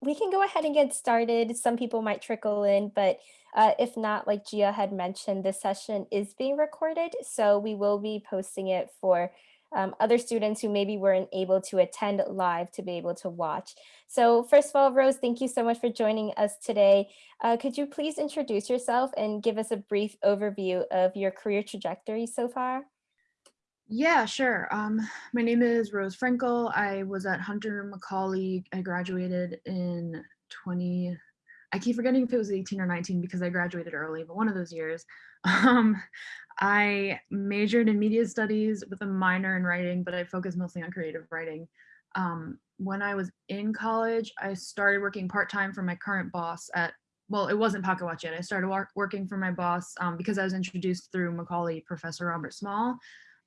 we can go ahead and get started. Some people might trickle in, but uh, if not, like Gia had mentioned, this session is being recorded, so we will be posting it for um, other students who maybe weren't able to attend live to be able to watch. So first of all, Rose, thank you so much for joining us today. Uh, could you please introduce yourself and give us a brief overview of your career trajectory so far? Yeah, sure. Um, my name is Rose Frankel. I was at Hunter Macaulay. I graduated in 20, I keep forgetting if it was 18 or 19 because I graduated early, but one of those years. Um, I majored in media studies with a minor in writing, but I focused mostly on creative writing. Um, when I was in college, I started working part-time for my current boss at, well, it wasn't Pocket Watch yet. I started working for my boss um, because I was introduced through Macaulay Professor Robert Small.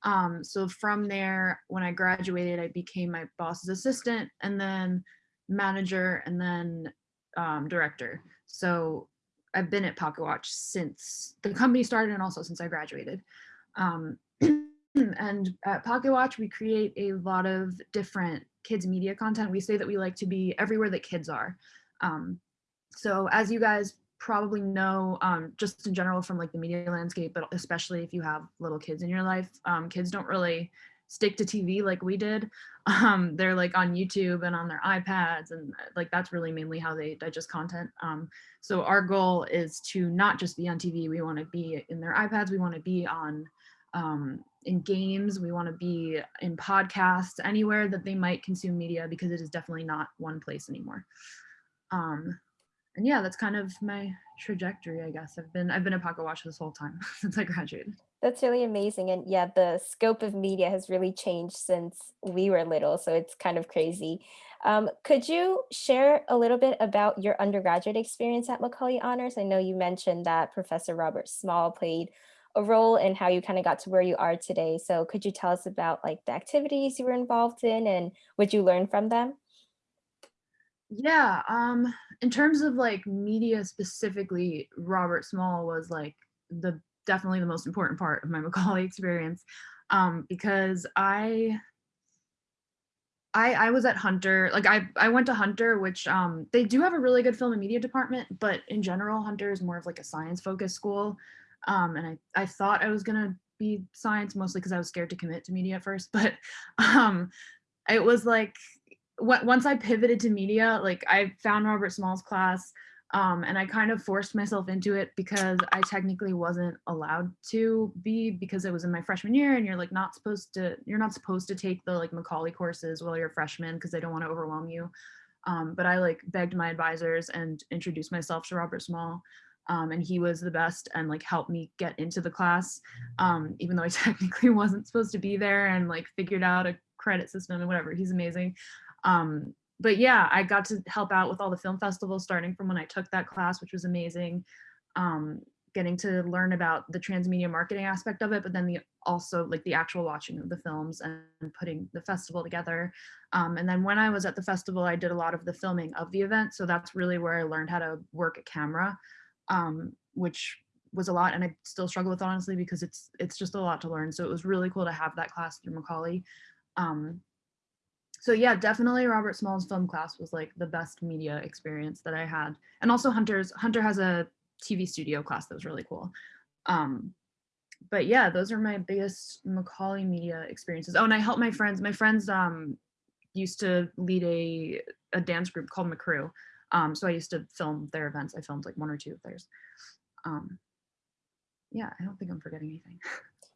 Um, so from there, when I graduated, I became my boss's assistant and then manager and then um, director. So I've been at Pocket Watch since the company started and also since I graduated. Um, and at Pocket Watch, we create a lot of different kids media content. We say that we like to be everywhere that kids are. Um, so as you guys probably know um, just in general from like the media landscape, but especially if you have little kids in your life, um, kids don't really stick to TV like we did. Um, they're like on YouTube and on their iPads and like that's really mainly how they digest content. Um, so our goal is to not just be on TV, we wanna be in their iPads, we wanna be on um, in games, we wanna be in podcasts, anywhere that they might consume media because it is definitely not one place anymore. Um, and yeah, that's kind of my trajectory, I guess. I've been I've been a Pocket Watch this whole time since I graduated. That's really amazing. And yeah, the scope of media has really changed since we were little. So it's kind of crazy. Um, could you share a little bit about your undergraduate experience at Macaulay Honors? I know you mentioned that Professor Robert Small played a role in how you kind of got to where you are today. So could you tell us about like the activities you were involved in and what you learned from them? Yeah, um, in terms of like media specifically, Robert Small was like the definitely the most important part of my Macaulay experience um, because I, I I was at Hunter, like I, I went to Hunter, which um, they do have a really good film and media department, but in general, Hunter is more of like a science focused school. Um, and I, I thought I was gonna be science mostly because I was scared to commit to media at first, but um, it was like, once I pivoted to media, like I found Robert Small's class, um, and I kind of forced myself into it because I technically wasn't allowed to be because it was in my freshman year and you're like not supposed to, you're not supposed to take the like Macaulay courses while you're a freshman because they don't want to overwhelm you. Um, but I like begged my advisors and introduced myself to Robert Small. Um, and he was the best and like helped me get into the class, um, even though I technically wasn't supposed to be there and like figured out a credit system and whatever. He's amazing. Um, but yeah, I got to help out with all the film festivals starting from when I took that class, which was amazing. Um, getting to learn about the transmedia marketing aspect of it, but then the also like the actual watching of the films and putting the festival together. Um, and then when I was at the festival, I did a lot of the filming of the event. So that's really where I learned how to work a camera, um, which was a lot and I still struggle with honestly because it's it's just a lot to learn. So it was really cool to have that class through Macaulay. Um, so yeah, definitely Robert Small's film class was like the best media experience that I had. And also Hunter's, Hunter has a TV studio class that was really cool. Um, but yeah, those are my biggest Macaulay media experiences. Oh, and I helped my friends. My friends um, used to lead a, a dance group called McCrew. Um, so I used to film their events. I filmed like one or two of theirs. Um, yeah, I don't think I'm forgetting anything.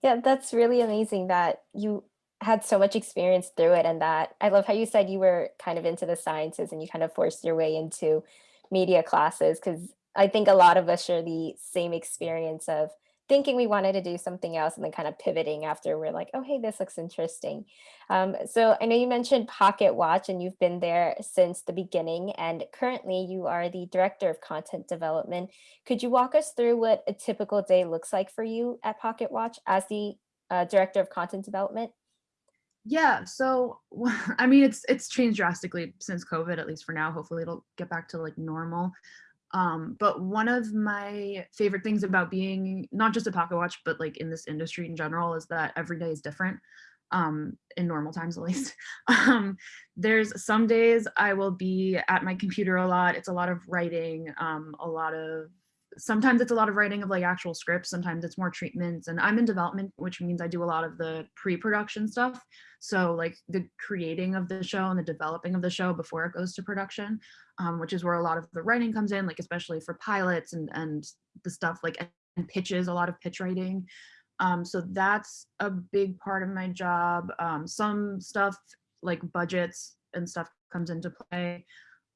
Yeah, that's really amazing that you had so much experience through it and that I love how you said you were kind of into the sciences and you kind of forced your way into media classes because I think a lot of us share the same experience of thinking we wanted to do something else and then kind of pivoting after we're like, oh, hey, this looks interesting. Um, so I know you mentioned Pocket Watch and you've been there since the beginning and currently you are the director of content development. Could you walk us through what a typical day looks like for you at Pocket Watch as the uh, director of content development? Yeah, so I mean, it's it's changed drastically since COVID, at least for now. Hopefully it'll get back to like normal. Um, but one of my favorite things about being not just a pocket watch, but like in this industry in general is that every day is different. um, in normal times at least. Um, there's some days I will be at my computer a lot. It's a lot of writing, um, a lot of sometimes it's a lot of writing of like actual scripts sometimes it's more treatments and i'm in development which means i do a lot of the pre-production stuff. So like the creating of the show and the developing of the show before it goes to production um, which is where a lot of the writing comes in like especially for pilots and and the stuff like and pitches a lot of pitch writing. Um, so that's a big part of my job. Um, some stuff like budgets and stuff comes into play.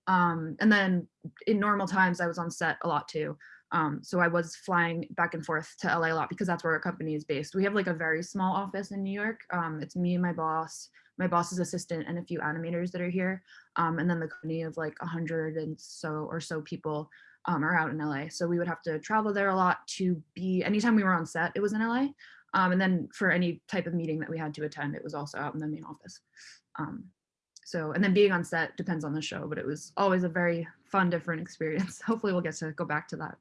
Um, and then in normal times i was on set a lot too um, so I was flying back and forth to LA a lot because that's where our company is based. We have like a very small office in New York. Um, it's me and my boss, my boss's assistant, and a few animators that are here. Um, and then the company of like a hundred and so or so people um, are out in LA. So we would have to travel there a lot to be, anytime we were on set, it was in LA. Um, and then for any type of meeting that we had to attend, it was also out in the main office. Um, so, and then being on set depends on the show, but it was always a very fun, different experience. Hopefully we'll get to go back to that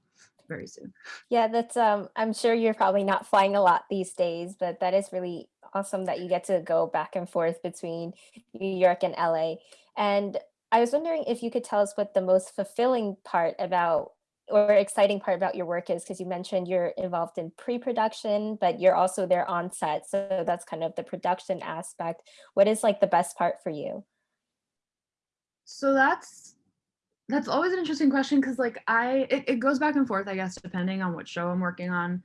very soon. Yeah, that's um I'm sure you're probably not flying a lot these days, but that is really awesome that you get to go back and forth between New York and LA. And I was wondering if you could tell us what the most fulfilling part about or exciting part about your work is because you mentioned you're involved in pre-production, but you're also there on set. So that's kind of the production aspect. What is like the best part for you? So that's that's always an interesting question because like I it, it goes back and forth, I guess, depending on what show I'm working on.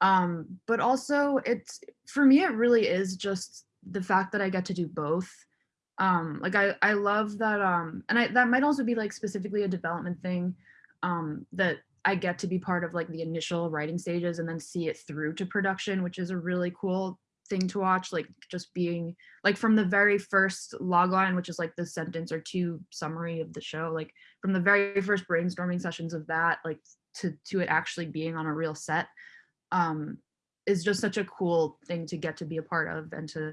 Um, but also it's for me, it really is just the fact that I get to do both. Um, like I I love that um and I that might also be like specifically a development thing um that I get to be part of like the initial writing stages and then see it through to production, which is a really cool thing to watch like just being like from the very first log logline which is like the sentence or two summary of the show like from the very first brainstorming sessions of that like to to it actually being on a real set um is just such a cool thing to get to be a part of and to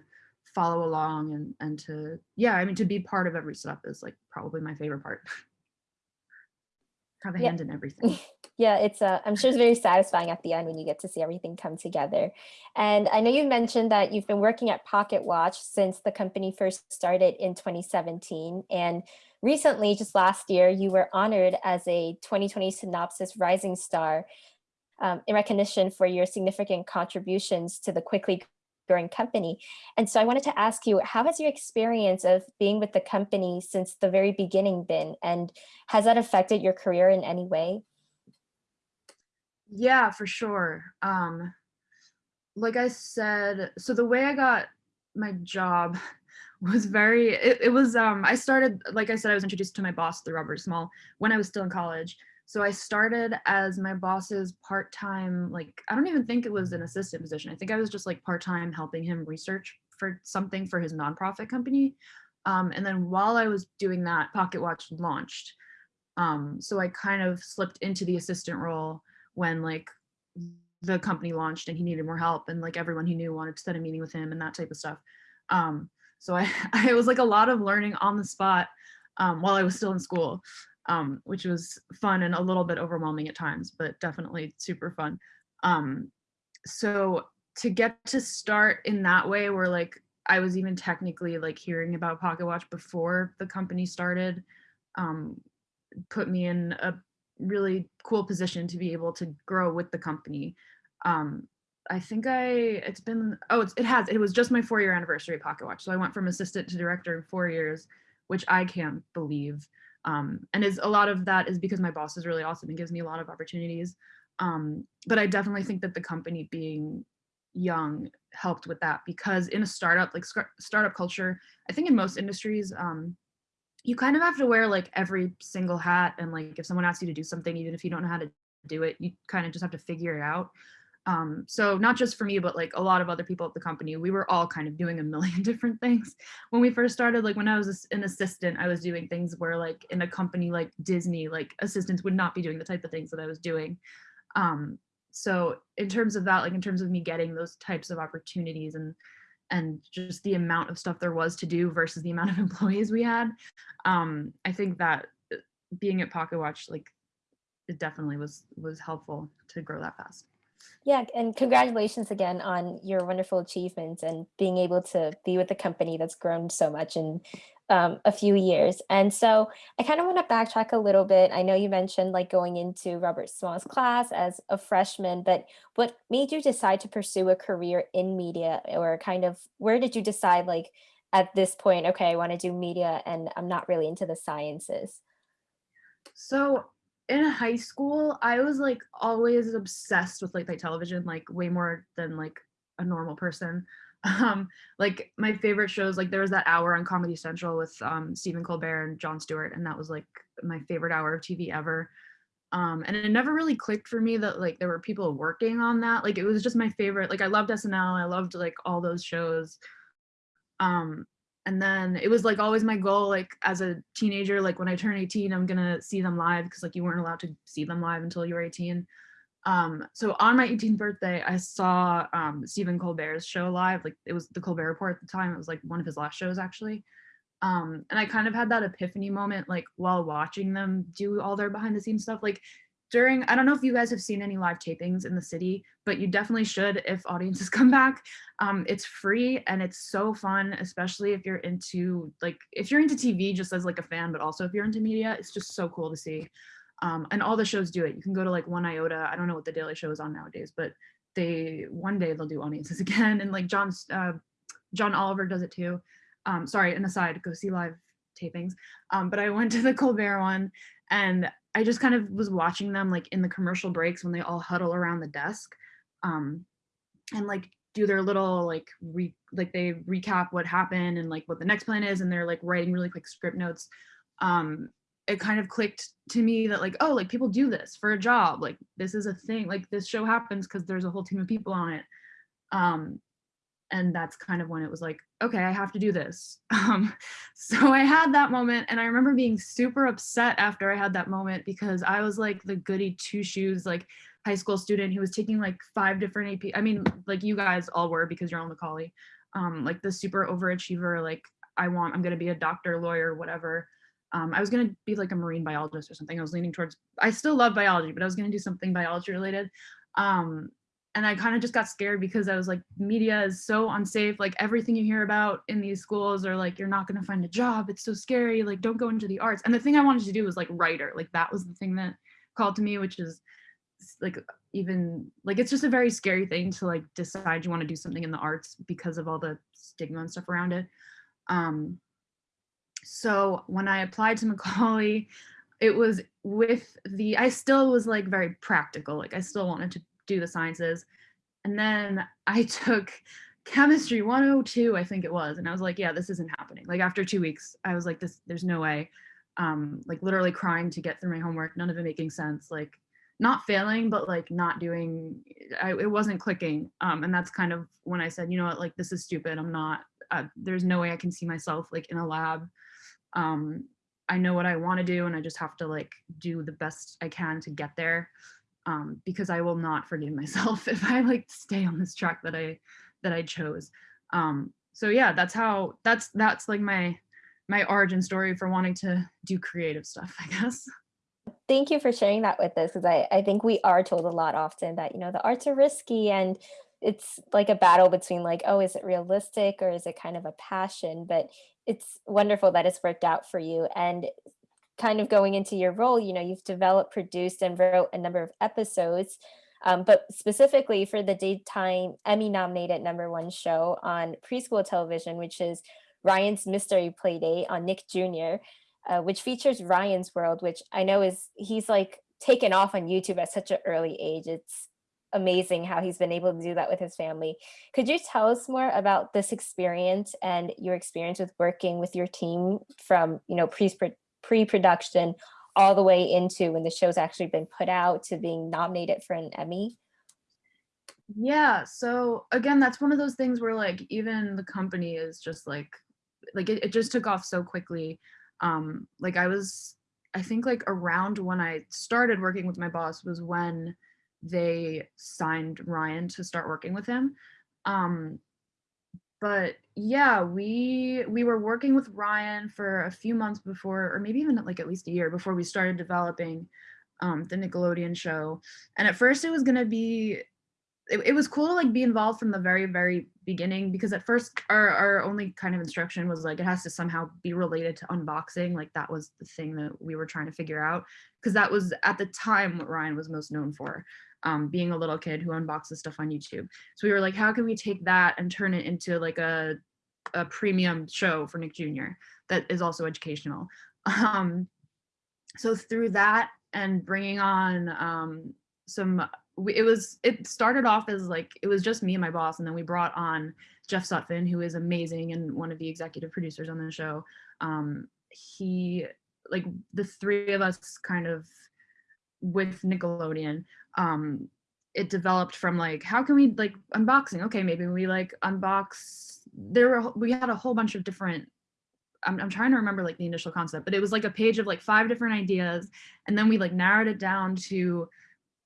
follow along and and to yeah i mean to be part of every step is like probably my favorite part have a Yeah. hand in everything Yeah, it's uh, I'm sure it's very satisfying at the end when you get to see everything come together. And I know you mentioned that you've been working at Pocket Watch since the company first started in 2017. And recently, just last year, you were honored as a 2020 Cynopsis Rising Star um, in recognition for your significant contributions to the quickly growing company. And so I wanted to ask you, how has your experience of being with the company since the very beginning been? And has that affected your career in any way? Yeah, for sure. Um, like I said, so the way I got my job was very, it, it was, um, I started, like I said, I was introduced to my boss the Robert Small when I was still in college. So I started as my boss's part-time, like, I don't even think it was an assistant position. I think I was just like part-time helping him research for something for his nonprofit company. Um, and then while I was doing that, Pocket Watch launched. Um, so I kind of slipped into the assistant role when like the company launched and he needed more help and like everyone he knew wanted to set a meeting with him and that type of stuff. Um, so I, I it was like a lot of learning on the spot um, while I was still in school, um, which was fun and a little bit overwhelming at times, but definitely super fun. Um, so to get to start in that way where like I was even technically like hearing about Pocket Watch before the company started, um, put me in a really cool position to be able to grow with the company. Um, I think I, it's been, oh, it's, it has, it was just my four year anniversary at Pocket Watch. So I went from assistant to director in four years, which I can't believe. Um, and is a lot of that is because my boss is really awesome and gives me a lot of opportunities. Um, but I definitely think that the company being young helped with that because in a startup, like startup culture, I think in most industries, um, you kind of have to wear like every single hat and like if someone asks you to do something even if you don't know how to do it you kind of just have to figure it out um so not just for me but like a lot of other people at the company we were all kind of doing a million different things when we first started like when i was an assistant i was doing things where like in a company like disney like assistants would not be doing the type of things that i was doing um so in terms of that like in terms of me getting those types of opportunities and and just the amount of stuff there was to do versus the amount of employees we had. Um, I think that uh, being at Pocket Watch, like it definitely was was helpful to grow that fast. Yeah, and congratulations again on your wonderful achievements and being able to be with a company that's grown so much in um, a few years. And so I kind of want to backtrack a little bit. I know you mentioned like going into Robert Small's class as a freshman, but what made you decide to pursue a career in media or kind of where did you decide like at this point, okay, I want to do media and I'm not really into the sciences? So in high school, I was like always obsessed with late night television, like way more than like a normal person. Um, like my favorite shows, like there was that hour on Comedy Central with um, Stephen Colbert and Jon Stewart, and that was like my favorite hour of TV ever. Um, and it never really clicked for me that like there were people working on that. Like it was just my favorite. Like I loved SNL, I loved like all those shows. Um, and then it was like always my goal like as a teenager like when i turn 18 i'm gonna see them live because like you weren't allowed to see them live until you were 18 um so on my 18th birthday i saw um stephen colbert's show live like it was the colbert report at the time it was like one of his last shows actually. Um and i kind of had that epiphany moment like while watching them do all their behind the scenes stuff like during i don't know if you guys have seen any live tapings in the city but you definitely should if audiences come back. Um it's free and it's so fun especially if you're into like if you're into tv just as like a fan but also if you're into media it's just so cool to see. Um and all the shows do it. You can go to like 1iota. I don't know what the daily show is on nowadays but they one day they'll do audiences again. And like john's uh john oliver does it too. Um sorry an aside go see live tapings. Um but i went to the colbert one and I just kind of was watching them like in the commercial breaks when they all huddle around the desk um, and like do their little like re like they recap what happened and like what the next plan is and they're like writing really quick script notes. Um, it kind of clicked to me that like, oh, like people do this for a job. Like this is a thing. Like this show happens because there's a whole team of people on it. Um, and that's kind of when it was like okay i have to do this. Um, so i had that moment and i remember being super upset after i had that moment because i was like the goody two shoes like high school student who was taking like five different ap i mean like you guys all were because you're on macaulay um, like the super overachiever like i want i'm going to be a doctor lawyer whatever. Um, i was to be like a marine biologist or something. I was leaning towards i still love biology but i was going to do something biology related. Um, and I kind of just got scared because I was like, media is so unsafe. Like everything you hear about in these schools are like, you're not going to find a job. It's so scary. Like, don't go into the arts. And the thing I wanted to do was like writer. Like that was the thing that called to me, which is like even like it's just a very scary thing to like decide you want to do something in the arts because of all the stigma and stuff around it. Um, so when I applied to Macaulay, it was with the I still was like very practical. Like I still wanted to do the sciences. And then I took chemistry 102, I think it was. And I was like, yeah, this isn't happening. Like after two weeks, I was like, this, there's no way. Um, like literally crying to get through my homework, none of it making sense. Like not failing, but like not doing, I, it wasn't clicking. Um, and that's kind of when I said, you know what, like this is stupid. I'm not, uh, there's no way I can see myself like in a lab. Um, I know what I want to do and I just have to like do the best I can to get there um, because I will not forgive myself if I like stay on this track that I that I chose. Um, so yeah, that's how that's that's like my my origin story for wanting to do creative stuff, I guess. Thank you for sharing that with us because I, I think we are told a lot often that, you know, the arts are risky and it's like a battle between like, oh, is it realistic or is it kind of a passion? But it's wonderful that it's worked out for you. And kind of going into your role, you know, you've developed, produced, and wrote a number of episodes, um, but specifically for the daytime Emmy-nominated number one show on preschool television, which is Ryan's Mystery Playdate on Nick Jr., uh, which features Ryan's World, which I know is, he's like taken off on YouTube at such an early age. It's amazing how he's been able to do that with his family. Could you tell us more about this experience and your experience with working with your team from, you know, pre pre-production all the way into when the show's actually been put out to being nominated for an Emmy? Yeah, so again, that's one of those things where like even the company is just like like it, it just took off so quickly. Um like I was I think like around when I started working with my boss was when they signed Ryan to start working with him. Um but yeah, we we were working with Ryan for a few months before, or maybe even like at least a year before we started developing um, the Nickelodeon show. And at first, it was gonna be it, it was cool to like be involved from the very very beginning because at first our our only kind of instruction was like it has to somehow be related to unboxing like that was the thing that we were trying to figure out because that was at the time what Ryan was most known for um, being a little kid who unboxes stuff on YouTube so we were like how can we take that and turn it into like a a premium show for Nick Jr. that is also educational um, so through that and bringing on um, some it was it started off as like it was just me and my boss and then we brought on jeff sutphen who is amazing and one of the executive producers on the show um he like the three of us kind of with nickelodeon um it developed from like how can we like unboxing okay maybe we like unbox there were we had a whole bunch of different I'm, I'm trying to remember like the initial concept but it was like a page of like five different ideas and then we like narrowed it down to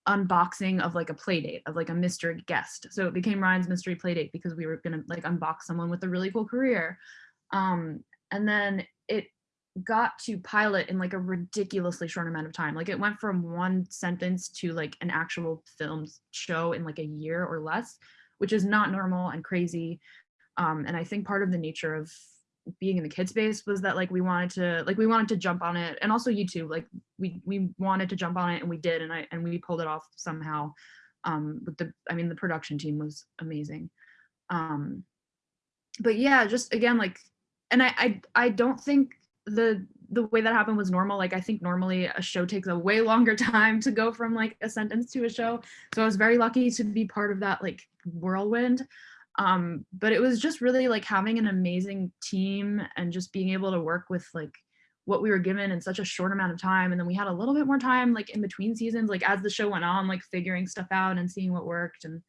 unboxing of like a play date of like a mystery guest. So it became Ryan's mystery play date because we were gonna like unbox someone with a really cool career. Um, and then it got to pilot in like a ridiculously short amount of time. Like it went from one sentence to like an actual film show in like a year or less, which is not normal and crazy. Um, and I think part of the nature of being in the kid space was that like we wanted to like we wanted to jump on it and also YouTube like we we wanted to jump on it and we did and I and we pulled it off somehow um with the I mean the production team was amazing um but yeah just again like and I I I don't think the the way that happened was normal. Like I think normally a show takes a way longer time to go from like a sentence to a show. So I was very lucky to be part of that like whirlwind. Um but it was just really like having an amazing team and just being able to work with like what we were given in such a short amount of time. And then we had a little bit more time like in between seasons like as the show went on like figuring stuff out and seeing what worked. And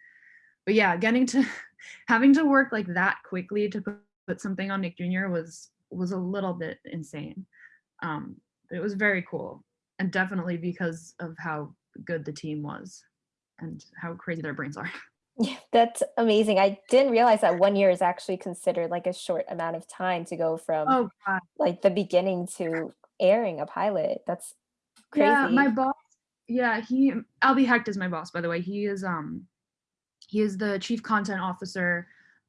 but yeah getting to having to work like that quickly to put, put something on Nick Jr was was a little bit insane um but it was very cool and definitely because of how good the team was and how crazy their brains are Yeah, that's amazing. I didn't realize that 1 year is actually considered like a short amount of time to go from oh god like the beginning to airing a pilot. That's crazy. Yeah, my boss, yeah, he Albie Hecht is my boss, by the way. He is um he is the chief content officer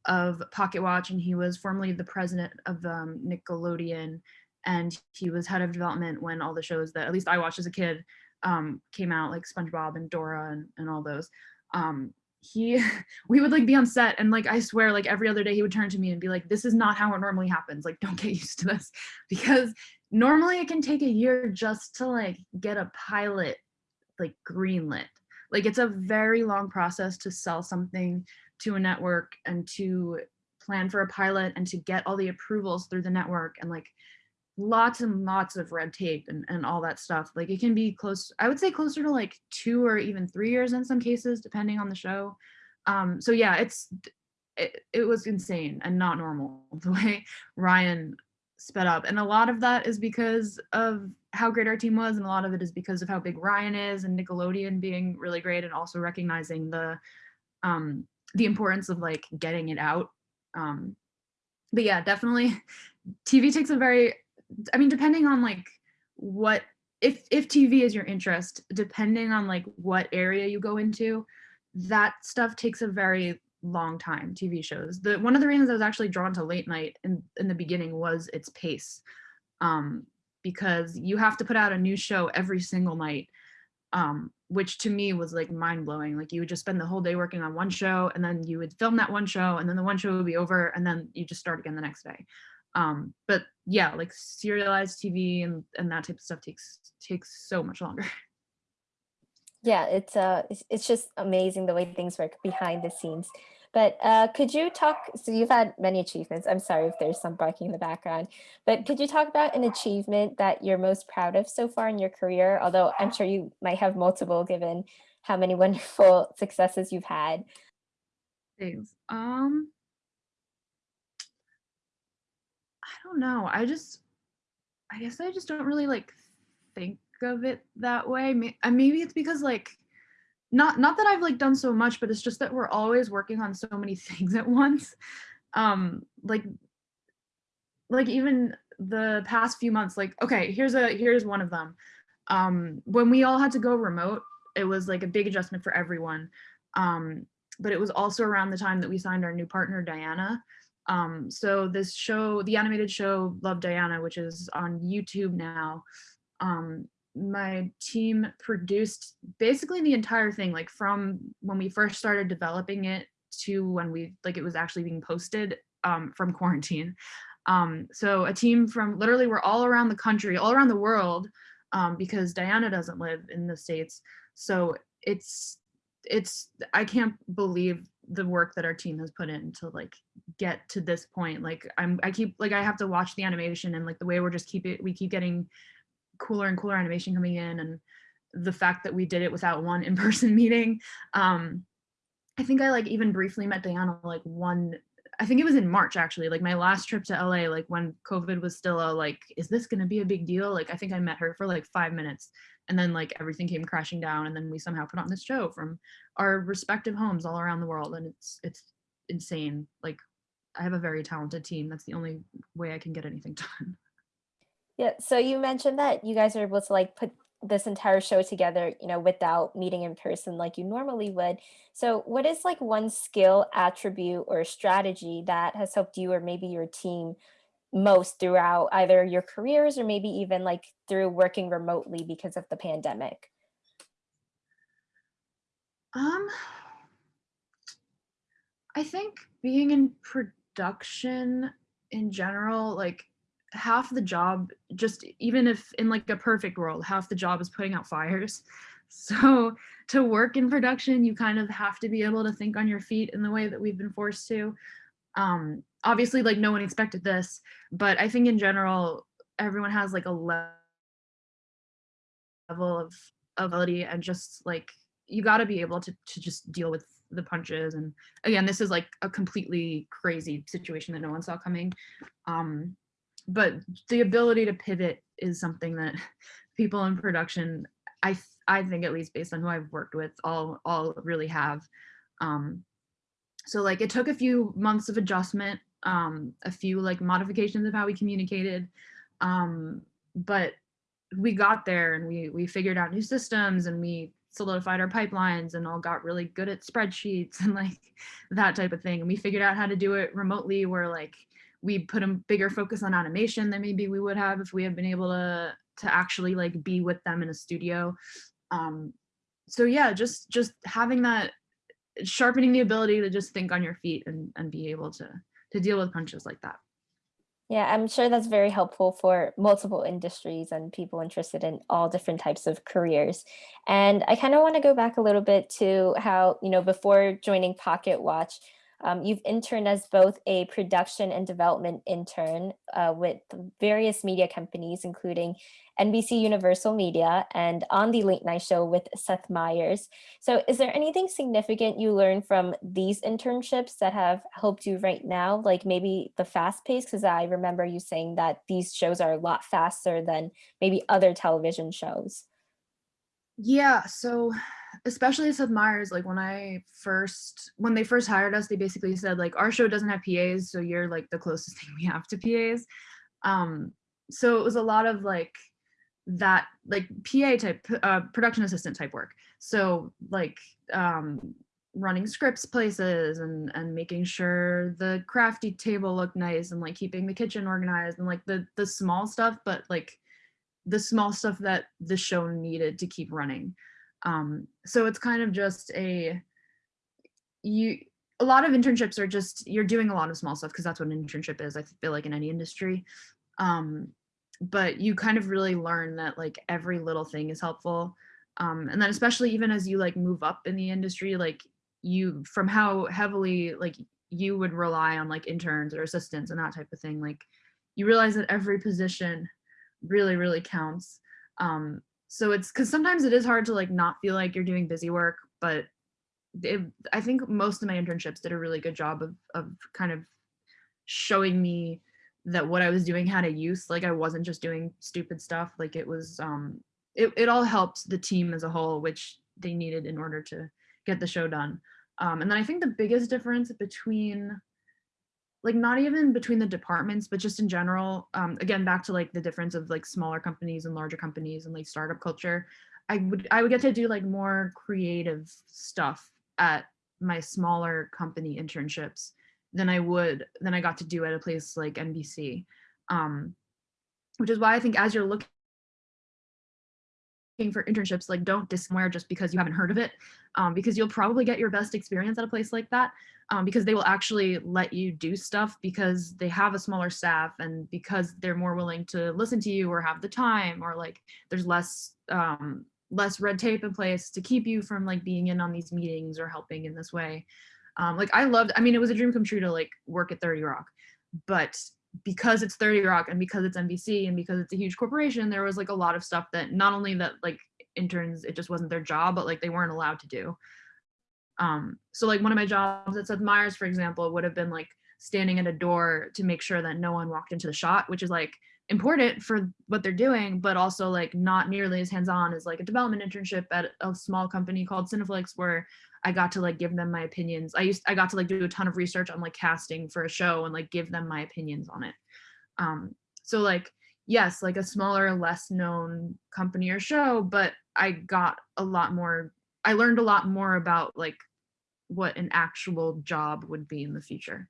of Pocket Watch, and he was formerly the president of um, Nickelodeon, and he was head of development when all the shows that at least I watched as a kid um, came out, like SpongeBob and Dora and, and all those. Um, he we would like be on set and like I swear like every other day he would turn to me and be like this is not how it normally happens. Like don't get used to this. Because normally it can take a year just to like get a pilot like greenlit. Like it's a very long process to sell something to a network and to plan for a pilot and to get all the approvals through the network and like lots and lots of red tape and, and all that stuff. Like it can be close, I would say closer to like two or even three years in some cases, depending on the show. Um, so yeah, it's it, it was insane and not normal the way Ryan sped up. And a lot of that is because of how great our team was, and a lot of it is because of how big Ryan is and Nickelodeon being really great and also recognizing the um the importance of like getting it out. Um but yeah, definitely TV takes a very I mean, depending on like what if if TV is your interest, depending on like what area you go into, that stuff takes a very long time. TV shows. The one of the reasons I was actually drawn to late night in in the beginning was its pace, um, because you have to put out a new show every single night, um, which to me was like mind blowing. Like you would just spend the whole day working on one show, and then you would film that one show, and then the one show would be over, and then you just start again the next day um but yeah like serialized tv and and that type of stuff takes takes so much longer Yeah, it's uh it's, it's just amazing the way things work behind the scenes. But uh could you talk so you've had many achievements. I'm sorry if there's some barking in the background. But could you talk about an achievement that you're most proud of so far in your career? Although I'm sure you might have multiple given how many wonderful successes you've had. Thanks. um i don't know i just i guess i just don't really like think of it that way and maybe it's because like not not that i've like done so much but it's just that we're always working on so many things at once. Um like like even the past few months like okay here's a here's one of them. Um when we all had to go remote it was like a big adjustment for everyone. Um but it was also around the time that we signed our new partner, Diana. Um, so this show, the animated show Love Diana, which is on YouTube now, um, my team produced basically the entire thing, like from when we first started developing it to when we, like it was actually being posted um, from quarantine. Um, so a team from literally we're all around the country, all around the world, um, because Diana doesn't live in the States. So it's, it's, I can't believe the work that our team has put in to like get to this point. Like I'm, I keep, like I have to watch the animation and like the way we're just keep it, we keep getting cooler and cooler animation coming in and the fact that we did it without one in-person meeting. Um, I think I like even briefly met Diana like one I think it was in March actually, like my last trip to LA, like when COVID was still a like, is this gonna be a big deal? Like I think I met her for like five minutes and then like everything came crashing down and then we somehow put on this show from our respective homes all around the world and it's it's insane. Like I have a very talented team. That's the only way I can get anything done. Yeah, so you mentioned that you guys are able to like put this entire show together, you know, without meeting in person like you normally would. So what is like one skill, attribute, or strategy that has helped you or maybe your team most throughout either your careers or maybe even like through working remotely because of the pandemic? Um, I think being in production in general, like half the job just even if in like a perfect world half the job is putting out fires. So to work in production you kind of have to be able to think on your feet in the way that we've been forced to. Um obviously like no one expected this but i think in general everyone has like a level of ability and just like you got to be able to to just deal with the punches. And again this is like a completely crazy situation that no one saw coming. Um but the ability to pivot is something that people in production, I I think at least based on who I've worked with, all all really have. Um, so like it took a few months of adjustment, um, a few like modifications of how we communicated, um, but we got there and we we figured out new systems and we solidified our pipelines and all got really good at spreadsheets and like that type of thing. And we figured out how to do it remotely where like we put a bigger focus on animation than maybe we would have if we had been able to to actually like be with them in a studio. Um so yeah just just having that sharpening the ability to just think on your feet and and be able to to deal with punches like that. Yeah i'm sure that's very helpful for multiple industries and people interested in all different types of careers. And i kind of want to go back a little bit to how you know before joining pocket watch um, you've interned as both a production and development intern uh, with various media companies, including NBC Universal Media and on the late night show with Seth Meyers. So is there anything significant you learned from these internships that have helped you right now? Like maybe the fast pace, because I remember you saying that these shows are a lot faster than maybe other television shows. Yeah, so especially Seth Meyers, like when I first, when they first hired us, they basically said like, our show doesn't have PAs, so you're like the closest thing we have to PAs. Um, so it was a lot of like that, like PA type, uh, production assistant type work. So like um, running scripts places and and making sure the crafty table looked nice and like keeping the kitchen organized and like the the small stuff, but like the small stuff that the show needed to keep running. Um, so it's kind of just a, you, a lot of internships are just, you're doing a lot of small stuff because that's what an internship is, I feel like in any industry. Um, but you kind of really learn that like every little thing is helpful. Um, and then especially even as you like move up in the industry, like you, from how heavily like you would rely on like interns or assistants and that type of thing, like you realize that every position really, really counts. Um, so it's because sometimes it is hard to like not feel like you're doing busy work, but it, I think most of my internships did a really good job of, of kind of showing me that what I was doing had a use. Like I wasn't just doing stupid stuff. Like it was, um, it, it all helped the team as a whole, which they needed in order to get the show done. Um, and then I think the biggest difference between like not even between the departments, but just in general, um, again, back to like the difference of like smaller companies and larger companies and like startup culture, I would I would get to do like more creative stuff at my smaller company internships than I would than I got to do at a place like NBC. Um, which is why I think as you're looking for internships, like don't dis somewhere just because you haven't heard of it, um, because you'll probably get your best experience at a place like that, um, because they will actually let you do stuff because they have a smaller staff and because they're more willing to listen to you or have the time or like there's less um, less red tape in place to keep you from like being in on these meetings or helping in this way. Um, like I loved, I mean, it was a dream come true to like work at 30 Rock, but because it's 30 Rock and because it's NBC and because it's a huge corporation, there was like a lot of stuff that not only that like interns, it just wasn't their job, but like they weren't allowed to do. Um, so like one of my jobs at Seth Meyers, for example, would have been like standing at a door to make sure that no one walked into the shot, which is like important for what they're doing, but also like not nearly as hands-on as like a development internship at a small company called Cineflix where I got to like give them my opinions. I used I got to like do a ton of research on like casting for a show and like give them my opinions on it. Um, so like yes, like a smaller, less known company or show, but I got a lot more. I learned a lot more about like what an actual job would be in the future.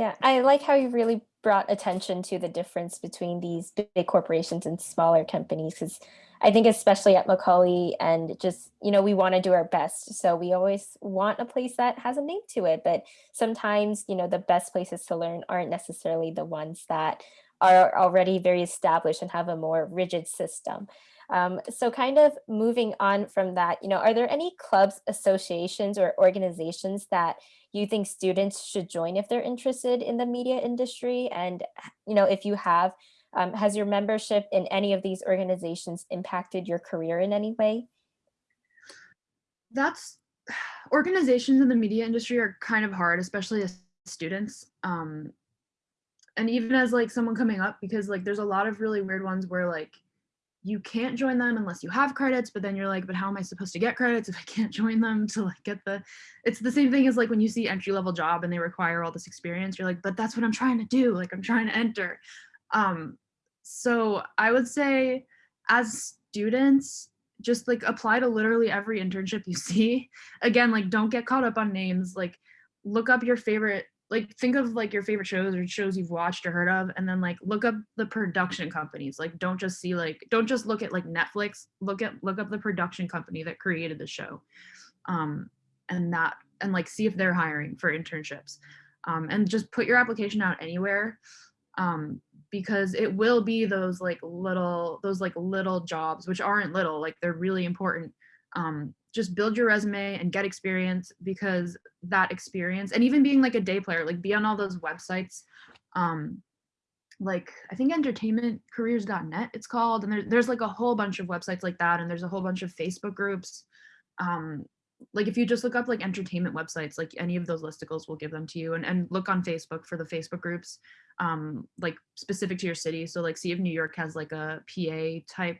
Yeah, I like how you really brought attention to the difference between these big corporations and smaller companies because I think especially at Macaulay and just, you know, we want to do our best. So we always want a place that has a name to it. But sometimes, you know, the best places to learn aren't necessarily the ones that are already very established and have a more rigid system. Um, so kind of moving on from that, you know, are there any clubs, associations, or organizations that you think students should join if they're interested in the media industry? And, you know, if you have, um, has your membership in any of these organizations impacted your career in any way? That's organizations in the media industry are kind of hard, especially as students. Um, and even as like someone coming up, because like there's a lot of really weird ones where like you can't join them unless you have credits, but then you're like, but how am I supposed to get credits if I can't join them to like get the, it's the same thing as like when you see entry level job and they require all this experience, you're like, but that's what I'm trying to do. Like I'm trying to enter. Um, so I would say as students, just like apply to literally every internship you see. Again, like don't get caught up on names, like look up your favorite, like think of like your favorite shows or shows you've watched or heard of, and then like look up the production companies. Like don't just see like, don't just look at like Netflix, look at, look up the production company that created the show. Um, and that, and like see if they're hiring for internships. Um, and just put your application out anywhere um, because it will be those like little those like little jobs which aren't little like they're really important. Um, just build your resume and get experience because that experience and even being like a day player like be on all those websites um, like I think entertainmentcareers.net it's called and there, there's like a whole bunch of websites like that and there's a whole bunch of Facebook groups um, like if you just look up like entertainment websites like any of those listicles will give them to you and, and look on Facebook for the Facebook groups um, like specific to your city. So like see if New York has like a PA type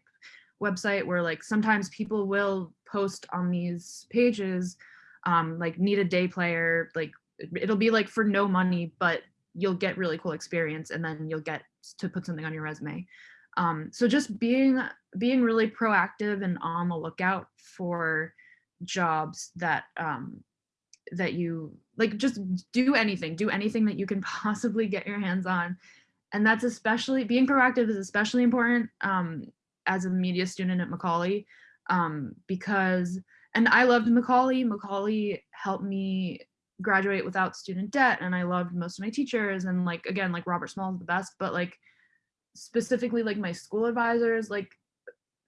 website where like sometimes people will post on these pages um, like need a day player, like it'll be like for no money, but you'll get really cool experience and then you'll get to put something on your resume. Um, so just being being really proactive and on the lookout for jobs that um, that you like just do anything do anything that you can possibly get your hands on. And that's especially being proactive is especially important um, as a media student at Macaulay um, because and I loved Macaulay. Macaulay helped me graduate without student debt and I loved most of my teachers and like again like Robert Small is the best but like specifically like my school advisors like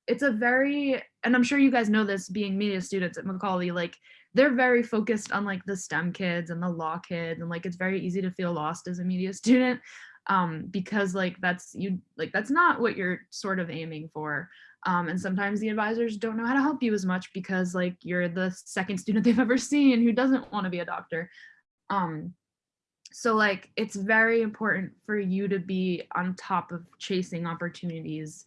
it's a very and i'm sure you guys know this being media students at macaulay like they're very focused on like the stem kids and the law kids and like it's very easy to feel lost as a media student um because like that's you like that's not what you're sort of aiming for. Um and sometimes the advisors don't know how to help you as much because like you're the second student they've ever seen who doesn't want to be a doctor. Um so like it's very important for you to be on top of chasing opportunities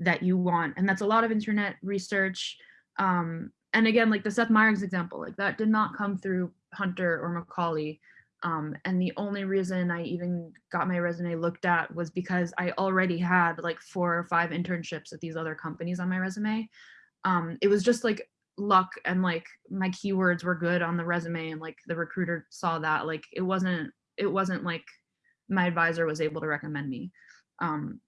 that you want. And that's a lot of internet research. Um, and again, like the Seth Meyers example, like that did not come through Hunter or Macaulay. Um, and the only reason I even got my resume looked at was because I already had like four or five internships at these other companies on my resume. Um, it was just like luck and like my keywords were good on the resume and like the recruiter saw that like it wasn't it wasn't like my advisor was able to recommend me um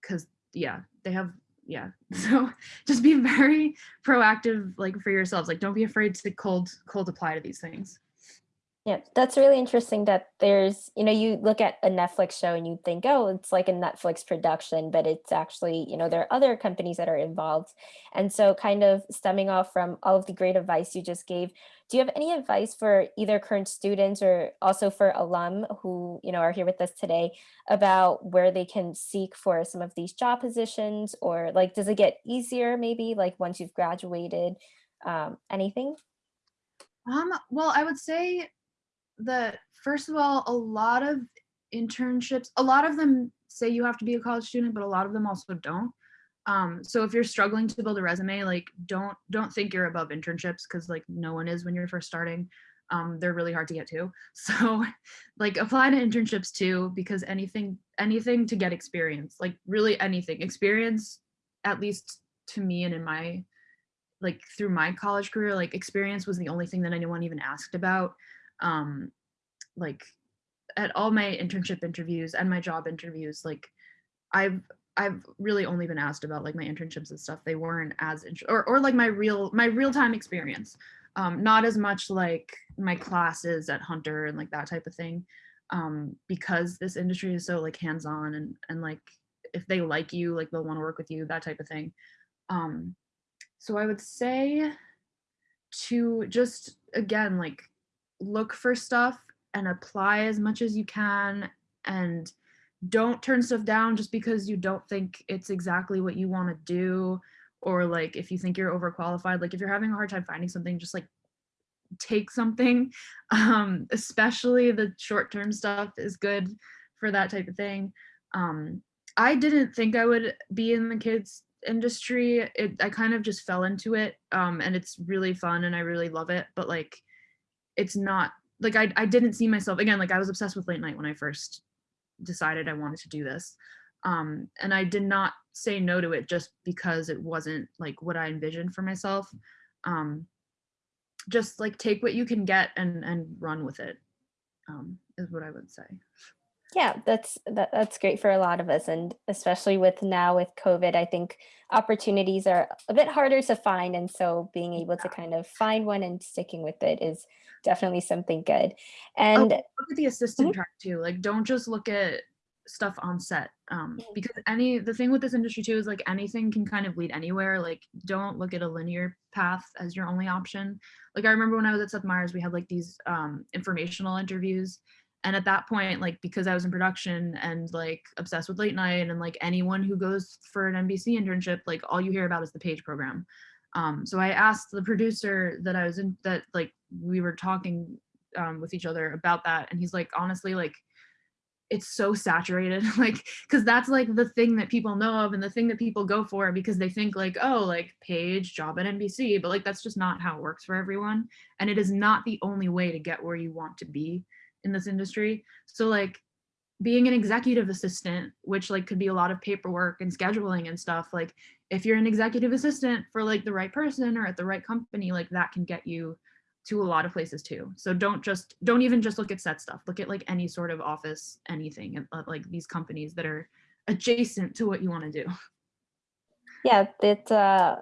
because yeah they have yeah. So just be very proactive like for yourselves. Like don't be afraid to cold cold apply to these things. Yeah, that's really interesting that there's, you know, you look at a Netflix show and you think, oh, it's like a Netflix production, but it's actually, you know, there are other companies that are involved. And so, kind of stemming off from all of the great advice you just gave, do you have any advice for either current students or also for alum who, you know, are here with us today about where they can seek for some of these job positions? Or like, does it get easier maybe like once you've graduated? Um, anything? um well i would say that first of all a lot of internships a lot of them say you have to be a college student but a lot of them also don't um so if you're struggling to build a resume like don't don't think you're above internships because like no one is when you're first starting. Um they're really hard to get to. So like apply to internships too because anything anything to get experience like really anything. Experience at least to me and in my like through my college career like experience was the only thing that anyone even asked about. Um like at all my internship interviews and my job interviews like i've i've really only been asked about like my internships and stuff. They weren't as or or like my real my real time experience. Um not as much like my classes at hunter and like that type of thing. Um because this industry is so like hands on and and like if they like you like they'll want to work with you that type of thing. Um so i would say to just again like look for stuff and apply as much as you can and don't turn stuff down just because you don't think it's exactly what you want to do or like if you think you're overqualified like if you're having a hard time finding something just like take something. Um especially the short term stuff is good for that type of thing. Um i didn't think i would be in the kids industry. It i kind of just fell into it um and it's really fun and i really love it but like it's not like I I didn't see myself again like I was obsessed with late night when I first decided I wanted to do this. Um and I did not say no to it just because it wasn't like what I envisioned for myself. Um just like take what you can get and and run with it. Um is what I would say. Yeah, that's that, that's great for a lot of us, and especially with now with COVID, I think opportunities are a bit harder to find, and so being able to kind of find one and sticking with it is definitely something good. Oh, And look at the assistant Mhm, track too. Like, don't just look at stuff on set. Um, mhm, because any the thing with this industry too is like anything can kind of lead anywhere. Like, don't look at a linear path as your only option. Like, I remember when I was at Seth Meyers, we had like these um informational interviews. And at that point, like because I was in production and like obsessed with late night and like anyone who goes for an NBC internship, like all you hear about is the page program. Um, so I asked the producer that I was in that like we were talking um, with each other about that. And he's like honestly like it's so saturated. Like because that's like the thing that people know of and the thing that people go for because they think like oh like page job at nbc but like that's just not how it works for everyone. And it is not the only way to get where you want to be in this industry so like being an executive assistant which like could be a lot of paperwork and scheduling and stuff like if you're an executive assistant for like the right person or at the right company like that can get you to a lot of places too. So don't just don't even just look at set stuff. Look at like any sort of office, anything, uh, like these companies that are adjacent to what you want to do. yeah, that uh,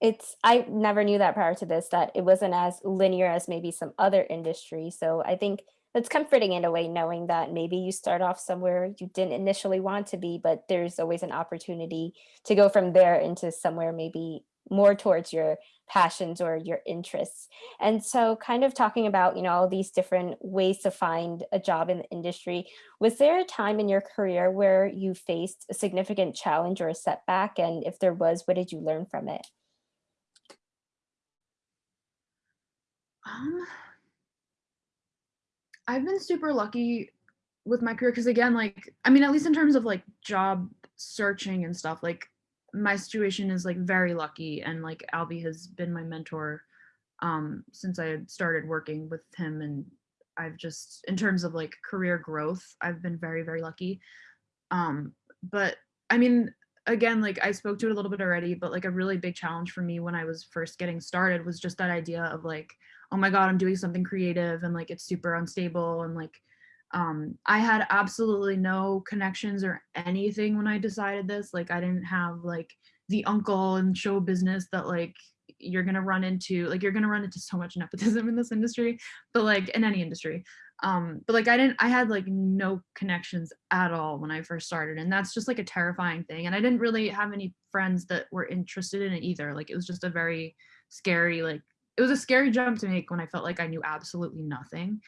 it's I never knew that prior to this that it wasn't as linear as maybe some other industry. So I think it's comforting in a way knowing that maybe you start off somewhere you didn't initially want to be, but there's always an opportunity to go from there into somewhere maybe more towards your passions or your interests. And so kind of talking about, you know, all these different ways to find a job in the industry, was there a time in your career where you faced a significant challenge or a setback? And if there was, what did you learn from it? Um, I've been super lucky with my career because again, like I mean, at least in terms of like job searching and stuff, like my situation is like very lucky and like Albie has been my mentor um since I started working with him and I've just in terms of like career growth, I've been very, very lucky. Um, but I mean, again, like I spoke to it a little bit already, but like a really big challenge for me when I was first getting started was just that idea of like, oh my God, I'm doing something creative and like it's super unstable and like um I had absolutely no connections or anything when I decided this. Like I didn't have like the uncle in show business that like you're gonna run into like you're gonna run into so much nepotism in this industry, but like in any industry um but like i didn't i had like no connections at all when i first started and that's just like a terrifying thing and i didn't really have any friends that were interested in it either like it was just a very scary like it was a scary jump to make when i felt like i knew absolutely nothing.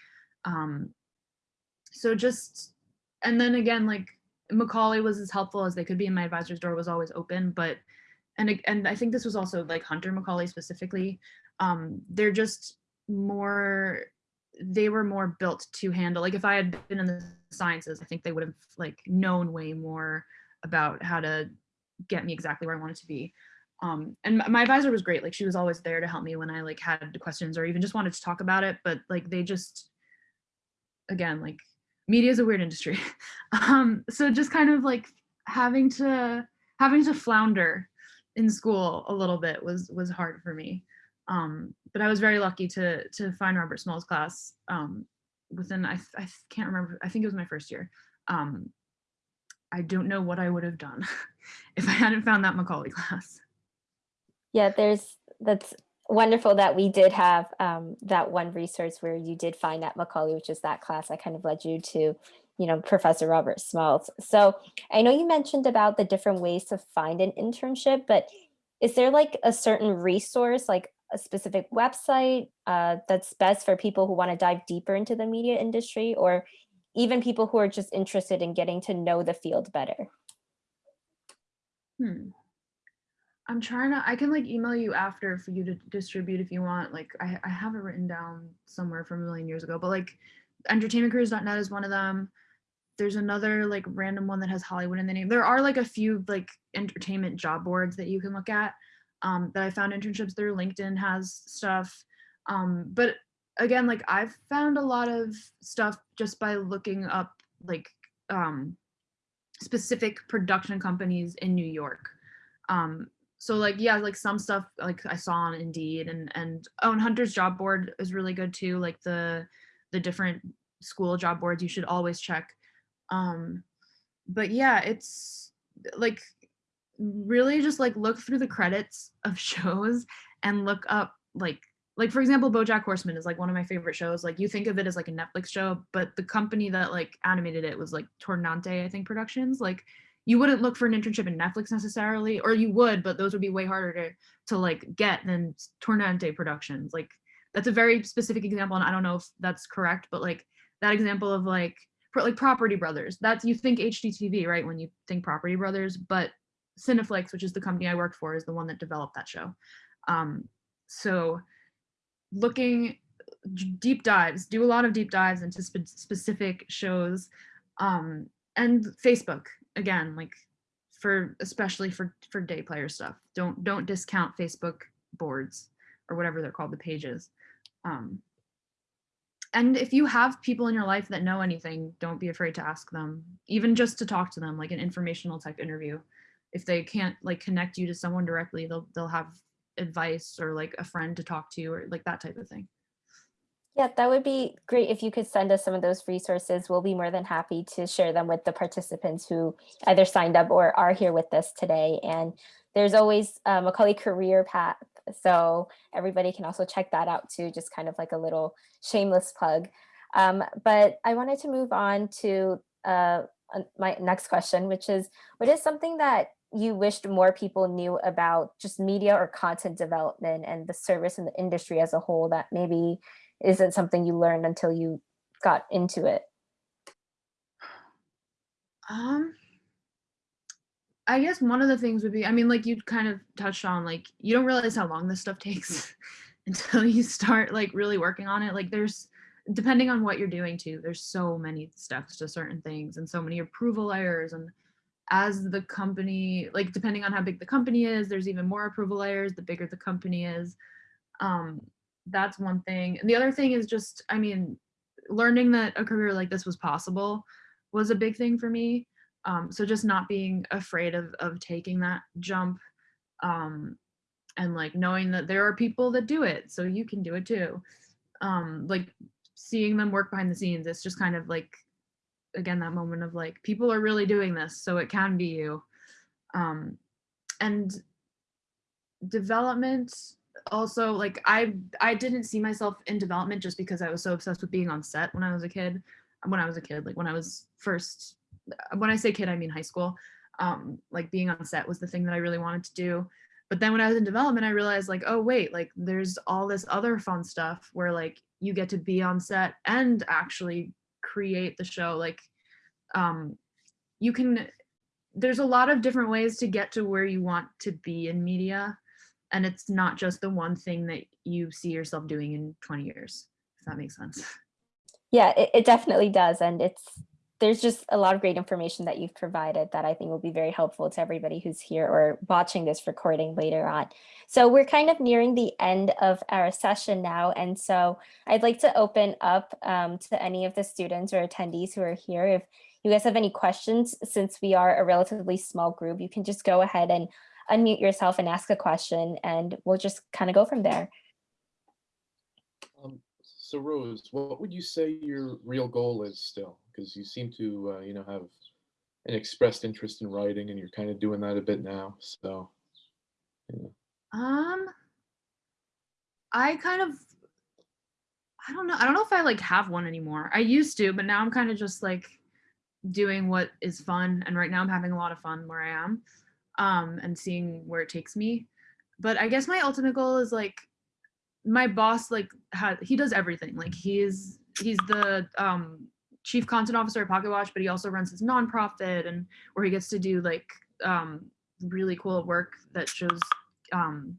Um so just and then again like macaulay was as helpful as they could be and my advisor's door was always open but and and i think this was also like hunter macaulay specifically um they're just more they were more built to handle like if i had been in the sciences i think they would have like known way more about how to get me exactly where i wanted to be um and my- advisor was great like she was always there to help me when i like had questions or even just wanted to talk about it but like they just again like media is a weird industry. Um so just kind of like having to having to flounder in school a little bit was was hard for me. Um but i was very lucky to to find robert small's class um within i, I can't remember i think it was my first year. Um i don't know what i would have done if i hadn't found that macaulay class Yeah, there's that's wonderful that we did have um, that one resource where you did find that Macaulay, which is that class that kind of led you to, you know, Professor Robert Smalls. So I know you mentioned about the different ways to find an internship, but is there like a certain resource, like a specific website uh, that's best for people who want to dive deeper into the media industry, or even people who are just interested in getting to know the field better? hmm. I'm trying to i can like email you after for you to distribute if you want like i, I have it written down somewhere from a million years ago but like entertainmentcareers.net is one of them there's another like random one that has Hollywood in the name. There are like a few like entertainment job boards that you can look at um, that I found internships through. LinkedIn has stuff. Um, but again, like I've found a lot of stuff just by looking up like um, specific production companies in New York. Um, so like yeah, like some stuff like I saw on Indeed and and oh and Hunter's job board is really good too. Like the the different school job boards you should always check um but yeah it's like really just like look through the credits of shows and look up like like for example bojack horseman is like one of my favorite shows like you think of it as like a netflix show but the company that like animated it was like tornante i think productions like you wouldn't look for an internship in netflix necessarily or you would but those would be way harder to to like get than tornante productions like that's a very specific example and i don't know if that's correct but like that example of like like Property Brothers. That's you think HGTV, right? When you think Property Brothers, but Cineflix, which is the company I worked for, is the one that developed that show. Um, so looking deep dives, do a lot of deep dives into spe- specific shows, um, and Facebook again, like for especially for for day player stuff. Don't don't discount Facebook boards or whatever they're called, the pages. Um, and if you have people in your life that know anything, don't be afraid to ask them, even just to talk to them, like an informational type interview. If they can't like connect you to someone directly, they'll they'll have advice or like a friend to talk to or like that type of thing. Yeah, that would be great if you could send us some of those resources. We'll be more than happy to share them with the participants who either signed up or are here with us today. And there's always a Macaulay Career Path. So everybody can also check that out too, just kind of like a little shameless plug. Um, but I wanted to move on to uh, my next question, which is what is something that you wished more people knew about just media or content development and the service and the industry as a whole that maybe isn't something you learned until you got into it? Um, I guess one of the things would be, I mean, like you kind of touched on, like you don't realize how long this stuff takes until you start like really working on it. Like there's, depending on what you're doing too, there's so many steps to certain things and so many approval layers. And as the company, like depending on how big the company is, there's even more approval layers, the bigger the company is. Um, that's one thing. And the other thing is just, I mean, learning that a career like this was possible was a big thing for me Um, so just not being afraid of of taking that jump um, and like knowing that there are people that do it, so you can do it too. Um, like seeing them work behind the scenes, it's just kind of like again that moment of like people are really doing this, so it can be you. Um, and development also like i i didn't see myself in development just because i was so obsessed with being on set when i was a kid when i was a kid like when i was first when i say kid i mean high school. Um like being on set was the thing that i really wanted to do. But then when i was in development i realized like oh wait like there's all this other fun stuff where like you get to be on set and actually create the show. Like um you can there's a lot of different ways to get to where you want to be in media and it's not just the one thing that you see yourself doing in 20 years if that makes sense Yeah, it, it definitely does. And it's there's just a lot of great information that you've provided that I think will be very helpful to everybody who's here or watching this recording later on. So we're kind of nearing the end of our session now. And so I'd like to open up um, to any of the students or attendees who are here. If you guys have any questions, since we are a relatively small group, you can just go ahead and unmute yourself and ask a question and we'll just kind of go from there. Um, so Rose, what would you say your real goal is still? Because you seem to, uh, you know, have an expressed interest in writing, and you're kind of doing that a bit now. So, yeah. um i kind of i don't know i don't know if i like have one anymore i used to but now i'm kind of just like doing what is fun and right now i'm having a lot of fun where i am um and seeing where it takes me. But i guess my ultimate goal is like my boss like had he does everything. Like he's he's the um chief content officer at pocket watch but he also runs his nonprofit and where he gets to do like um really cool work that shows um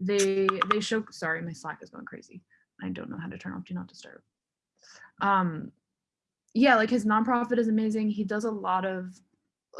they they show sorry my slack is going crazy. I don't know how to turn off do not disturb. Um yeah like his nonprofit is amazing. He does a lot of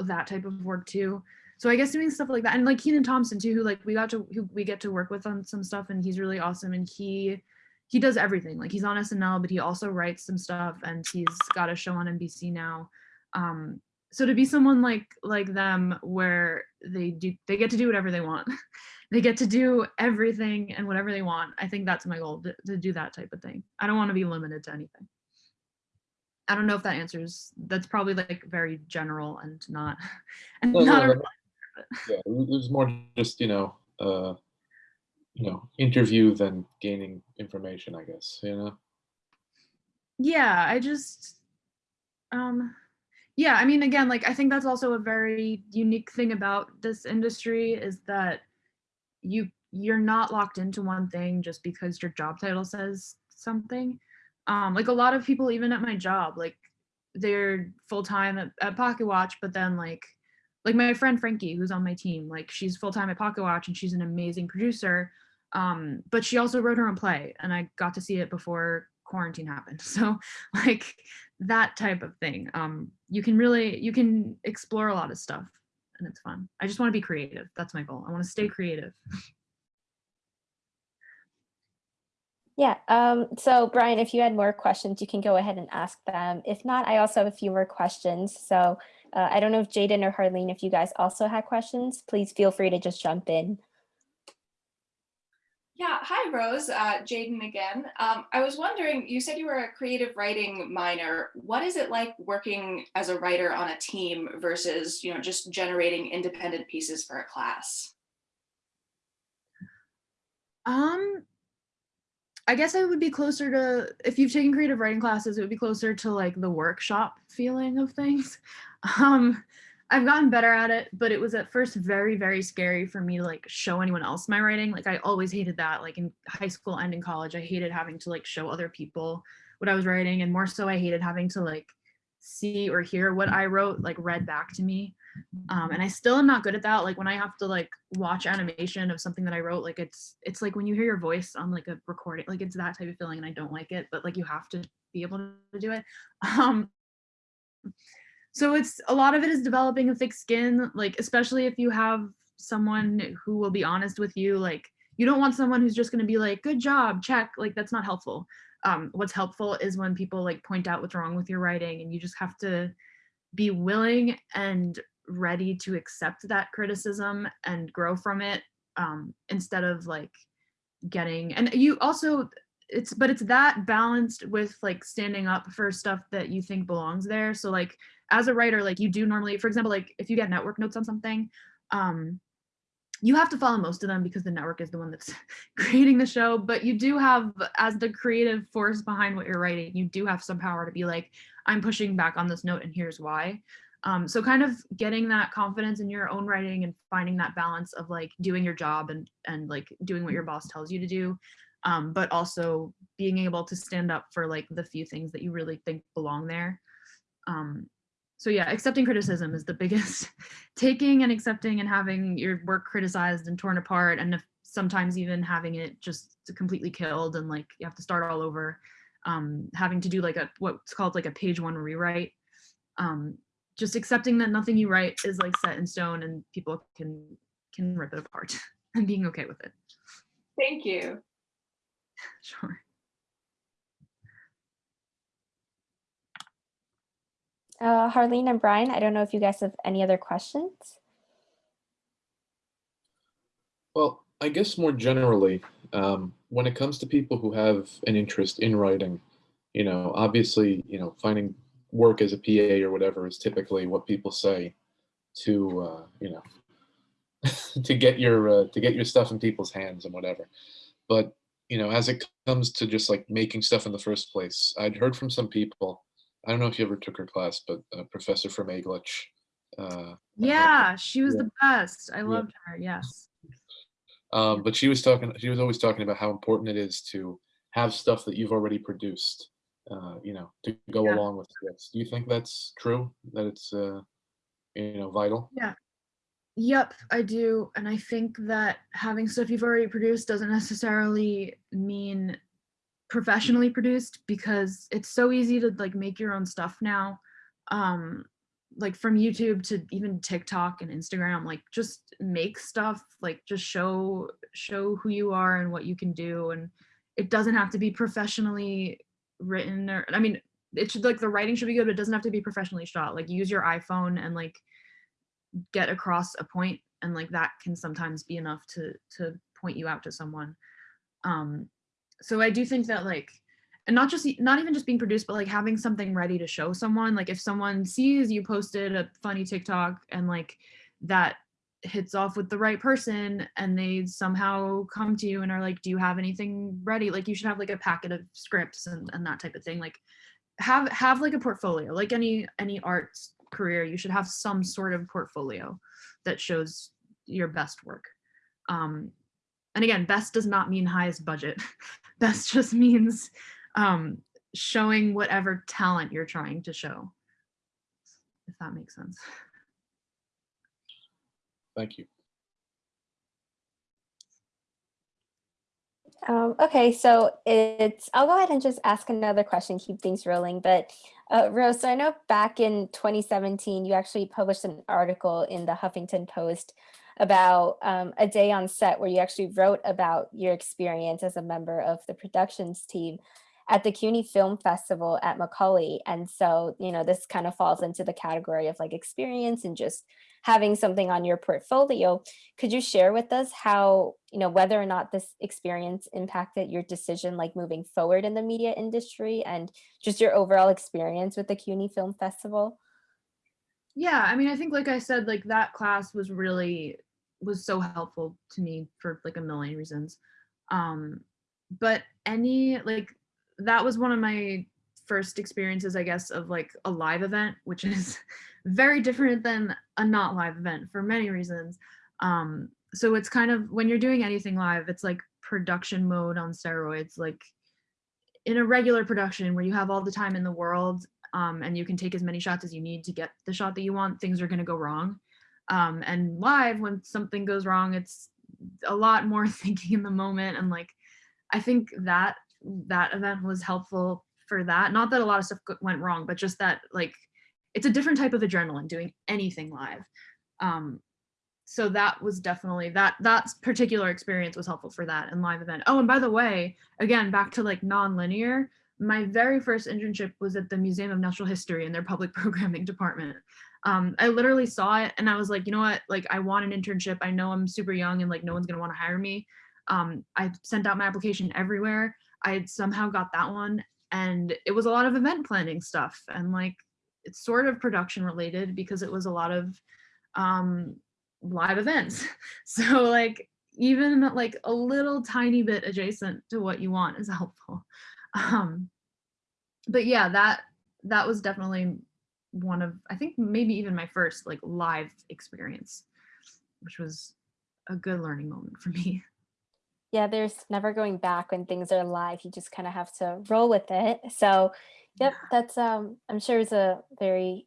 that type of work too so I guess doing stuff like that, and like Kenan Thompson too, who like we got to who we get to work with on some stuff, and he's really awesome, and he he does everything. Like he's on SNL, but he also writes some stuff, and he's got a show on NBC now. Um, so to be someone like like them, where they do they get to do whatever they want, they get to do everything and whatever they want. I think that's my goal to, to do that type of thing. I don't want to be limited to anything. I don't know if that answers. That's probably like very general and not and No, not no, yeah, it was more just, you know, uh, you know, interview than gaining information, I guess, you know? yeah i just um yeah i mean again like i think that's also a very unique thing about this industry is that you you're not locked into one thing just because your job title says something um like a lot of people even at my job like they're full-time at, at pocket watch but then like like my friend frankie who's on my team like she's full-time at pocket watch and she's an amazing producer um but she also wrote her own play and i got to see it before quarantine happened. So like that type of thing. Um you can really you can explore a lot of stuff and it's fun. I just want to be creative. That's my goal. I want to stay creative. Yeah, um, so Brian, if you had more questions, you can go ahead and ask them. If not, I also have a few more questions. So uh, I don't know if Jaden or Harleen, if you guys also had questions, please feel free to just jump in. Yeah, hi Rose, uh, Jaden again. Um, I was wondering, you said you were a creative writing minor. What is it like working as a writer on a team versus, you know, just generating independent pieces for a class? um i guess i would be closer to if you've taken creative writing classes it would be closer to like the workshop feeling of things. Um i've gotten better at it but it was at first very very scary for me to like show anyone else my writing. Like i always hated that like in high school and in college i hated having to like show other people what i was writing and more so i hated having to like see or hear what i wrote like read back to me. Um and i still am not good at that. Like when i have to like watch animation of something that i wrote like it's it's like when you hear your voice on like a recording like it's that type of feeling and i don't like it but like you have to be able to do it. Um so it's a lot of it is developing a thick skin like especially if you have someone who will be honest with you like you don't want someone who's just going to be like good job check like that's not helpful um what's helpful is when people like point out what's wrong with your writing and you just have to be willing and ready to accept that criticism and grow from it um, instead of like getting and you also it's but it's that balanced with like standing up for stuff that you think belongs there. So like as a writer like you do normally for example like if you get network notes on something um you have to follow most of them because the network is the one that's creating the show but you do have as the creative force behind what you're writing you do have some power to be like i'm pushing back on this note and here's why. Um, so kind of getting that confidence in your own writing and finding that balance of like doing your job and and like doing what your boss tells you to do um, but also being able to stand up for like the few things that you really think belong there um, so yeah accepting criticism is the biggest taking and accepting and having your work criticized and torn apart and if, sometimes even having it just completely killed and like you have to start all over um, having to do like a what's called like a page one rewrite um, just accepting that nothing you write is like set in stone and people can can rip it apart and being okay with it Thank you. sure Uh, Harleen and Brian, I don't know if you guys have any other questions. Well, I guess more generally, um, when it comes to people who have an interest in writing, you know, obviously, you know, finding work as a PA or whatever is typically what people say to, uh, you know, to get your uh, to get your stuff in people's hands and whatever. But you know, as it comes to just like making stuff in the first place, I'd heard from some people. I don't know if you ever took her class, but uh, Professor from Aglich. Uh, yeah she was Yeah. the best i loved her yes Um, but she was talking. She was always talking about how important it is to have stuff that you've already produced. Uh, you know, to go Yeah. along with this. Do you think that's true? That it's uh, you know vital? Yeah. Yep, I do. And I think that having stuff you've already produced doesn't necessarily mean professionally produced because it's so easy to like make your own stuff now. Um like from YouTube to even TikTok and Instagram, like just make stuff, like just show show who you are and what you can do and it doesn't have to be professionally written or I mean it should like the writing should be good but it doesn't have to be professionally shot. Like use your iPhone and like get across a point and like that can sometimes be enough to to point you out to someone um so i do think that like and not just not even just being produced but like having something ready to show someone. Like if someone sees you posted a funny tiktok and like that hits off with the right person and they somehow come to you and are like do you have anything ready? Like you should have like a packet of scripts and, and that type of thing. Like have have like a portfolio. Like any any arts career you should have some sort of portfolio that shows your best work. Um and again best does not mean highest budget best just means um showing whatever talent you're trying to show if that makes sense Thank you. Um, okay, so it's, I'll go ahead and just ask another question, keep things rolling. But uh, Rose, so I know back in 2017, you actually published an article in the Huffington Post about um, a day on set where you actually wrote about your experience as a member of the productions team at the CUNY Film Festival at Macaulay. And so, you know, this kind of falls into the category of like experience and just having something on your portfolio. Could you share with us how, you know, whether or not this experience impacted your decision like moving forward in the media industry and just your overall experience with the CUNY Film Festival? Yeah i mean i think like i said like that class was really was so helpful to me for like a million reasons. Um but any like that was one of my first experiences i guess of like a live event which is very different than a not live event for many reasons. Um so it's kind of when you're doing anything live it's like production mode on steroids like in a regular production where you have all the time in the world um, and you can take as many shots as you need to get the shot that you want, things are going to go wrong. Um, and live, when something goes wrong, it's a lot more thinking in the moment. And like, I think that that event was helpful for that. Not that a lot of stuff went wrong, but just that like, it's a different type of adrenaline doing anything live. Um, so that was definitely that that particular experience was helpful for that and live event. Oh, and by the way, again, back to like non-linear, my very first internship was at the Museum of Natural History in their public programming department. Um, I literally saw it and I was like, you know what, like I want an internship. I know I'm super young and like no one's gonna want to hire me. Um, I sent out my application everywhere. I somehow got that one and it was a lot of event planning stuff and like it's sort of production related because it was a lot of um, live events. So like even like a little tiny bit adjacent to what you want is helpful. Um, but yeah, that that was definitely one of I think maybe even my first like live experience, which was a good learning moment for me. Yeah, there's never going back when things are live. You just kind of have to roll with it. So, yep, that's um I'm sure it's a very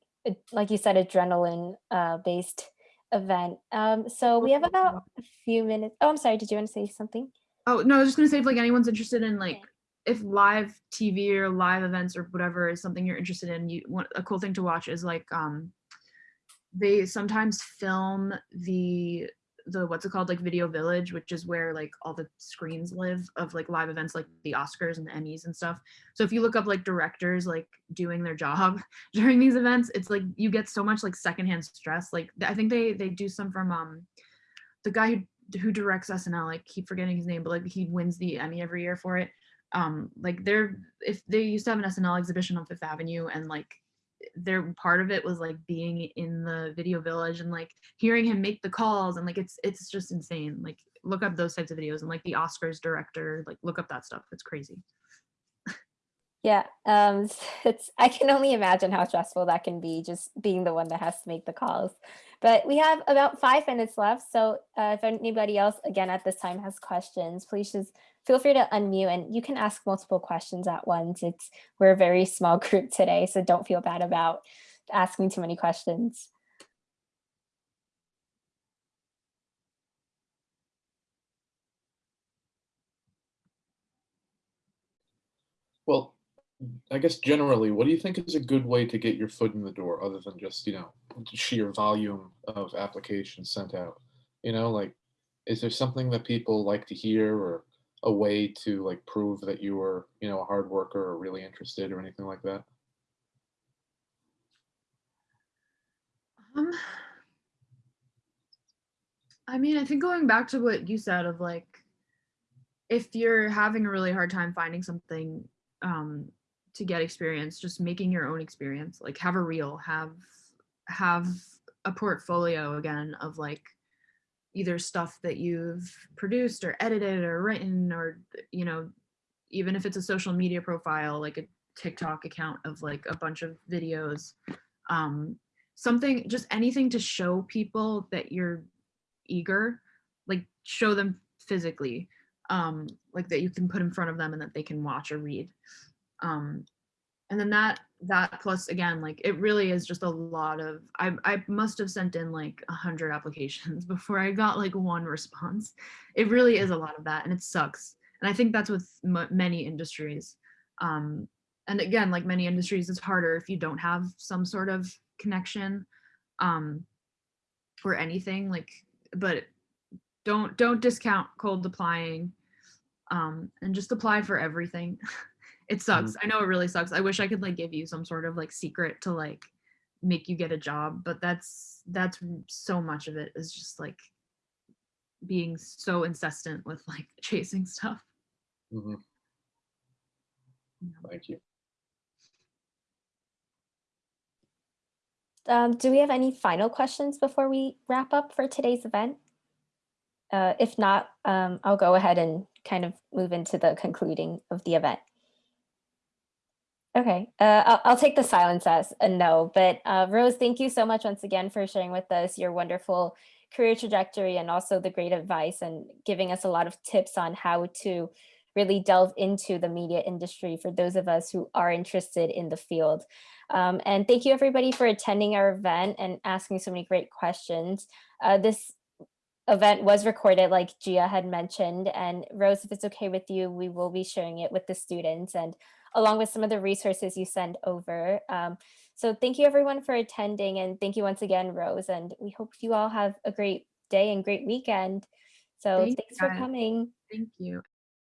like you said adrenaline uh based event. Um so we have about a few minutes. Oh, I'm sorry, did you want to say something? Oh no, I was just gonna say if like anyone's interested in like Yeah. If live TV or live events or whatever is something you're interested in, you want a cool thing to watch is like um they sometimes film the the what's it called? Like video village which is where like all the screens live of like live events like the oscars and the emmys and stuff. So if you look up like directors like doing their job during these events it's like you get so much like secondhand stress. Like i think they they do some from um the guy who who directs snl i keep forgetting his name but like he wins the emmy every year for it um like they're if they used to have an snl exhibition on fifth avenue and like their part of it was like being in the video village and like hearing him make the calls and like it's it's just insane. Like look up those types of videos and like the oscars director like look up that stuff. It's crazy. Yeah, um, it's I can only imagine how stressful that can be, just being the one that has to make the calls. But we have about five minutes left, so uh, if anybody else, again at this time, has questions, please just feel free to unmute, and you can ask multiple questions at once. It's we're a very small group today, so don't feel bad about asking too many questions. Well, I guess generally, what do you think is a good way to get your foot in the door other than just, you know, sheer volume of applications sent out? You know, like, is there something that people like to hear or a way to like prove that you were, you know, a hard worker or really interested or anything like that? um i mean i think going back to what you said of like if you're having a really hard time finding something um to get experience just making your own experience like have a reel have have a portfolio again of like either stuff that you've produced or edited or written or you know even if it's a social media profile like a tiktok account of like a bunch of videos um something just anything to show people that you're eager like show them physically um like that you can put in front of them and that they can watch or read um and then that that plus again like it really is just a lot of i i must have sent in like a hundred applications before i got like one response. It really is a lot of that and it sucks. And i think that's with many industries. Um and again like many industries it's harder if you don't have some sort of connection um anything like but don't don't discount cold applying um and just apply for everything it sucks i know it really sucks i wish i could like give you some sort of like secret to like make you get a job but that's that's so much of it is just like being so incessant with like chasing stuff hmm. Thank you. Um, do we have any final questions before we wrap up for today's event? Uh, if not, um, I'll go ahead and kind of move into the concluding of the event. Okay, uh, I'll, I'll take the silence as a no, but uh, Rose, thank you so much once again for sharing with us your wonderful career trajectory and also the great advice and giving us a lot of tips on how to really delve into the media industry for those of us who are interested in the field. Um, and thank you everybody for attending our event and asking so many great questions. Uh, this event was recorded like Gia had mentioned and Rose, if it's okay with you, we will be sharing it with the students and along with some of the resources you send over. Um, so thank you everyone for attending and thank you once again, Rose, and we hope you all have a great day and great weekend. So Thank thanks for coming. thank you